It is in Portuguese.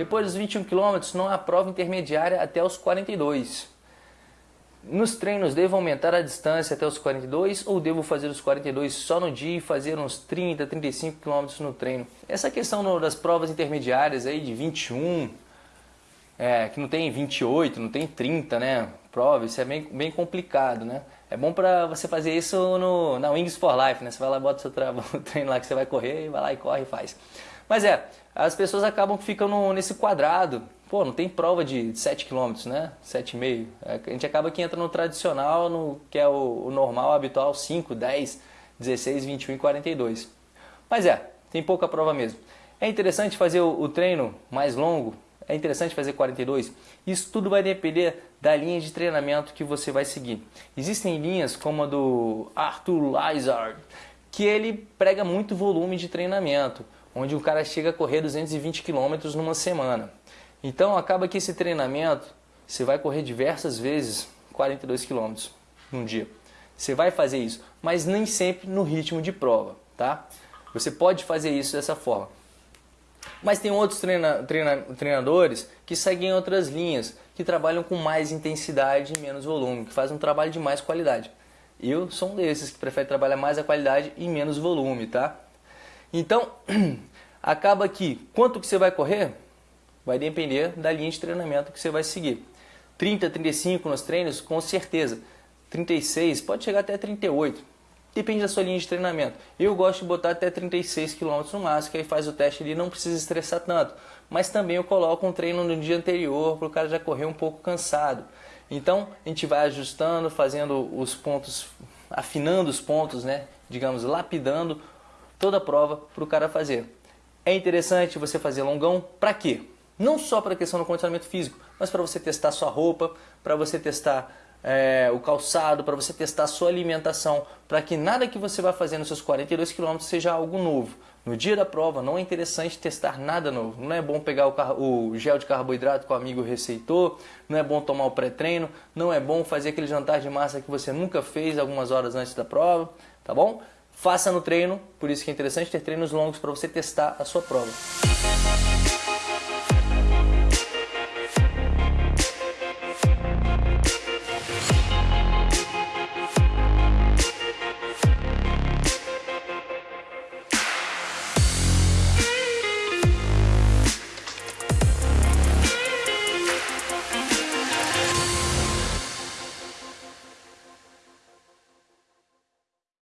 Depois dos 21 km não há prova intermediária até os 42. Nos treinos devo aumentar a distância até os 42 ou devo fazer os 42 só no dia e fazer uns 30, 35 km no treino? Essa questão das provas intermediárias aí de 21, é, que não tem 28, não tem 30, né? Prova, isso é bem, bem complicado, né? É bom para você fazer isso no, na Wings for Life, né? Você vai lá, bota seu treino lá que você vai correr, vai lá e corre e faz. Mas é, as pessoas acabam ficando nesse quadrado. Pô, não tem prova de 7 km, né? 7,5. É, a gente acaba que entra no tradicional, no que é o, o normal, habitual, 5, 10, 16, 21 e 42. Mas é, tem pouca prova mesmo. É interessante fazer o, o treino mais longo, é interessante fazer 42? Isso tudo vai depender da linha de treinamento que você vai seguir. Existem linhas como a do Arthur Lizard, que ele prega muito volume de treinamento, onde o cara chega a correr 220 km numa semana. Então acaba que esse treinamento você vai correr diversas vezes 42 km num dia. Você vai fazer isso, mas nem sempre no ritmo de prova, tá? Você pode fazer isso dessa forma. Mas tem outros treina, treina, treinadores que seguem outras linhas, que trabalham com mais intensidade e menos volume, que fazem um trabalho de mais qualidade. Eu sou um desses que prefere trabalhar mais a qualidade e menos volume, tá? Então, acaba que quanto que você vai correr vai depender da linha de treinamento que você vai seguir. 30, 35 nos treinos, com certeza. 36, pode chegar até 38. Depende da sua linha de treinamento. Eu gosto de botar até 36 km no máximo, que aí faz o teste ali, não precisa estressar tanto. Mas também eu coloco um treino no dia anterior para o cara já correr um pouco cansado. Então a gente vai ajustando, fazendo os pontos, afinando os pontos, né? digamos, lapidando toda a prova para o cara fazer. É interessante você fazer longão para quê? Não só para a questão do condicionamento físico, mas para você testar sua roupa, para você testar é, o calçado, para você testar a sua alimentação, para que nada que você vai fazer nos seus 42 km seja algo novo. No dia da prova não é interessante testar nada novo. Não é bom pegar o, o gel de carboidrato que o amigo receitou, não é bom tomar o pré-treino, não é bom fazer aquele jantar de massa que você nunca fez algumas horas antes da prova, tá bom? Faça no treino, por isso que é interessante ter treinos longos para você testar a sua prova.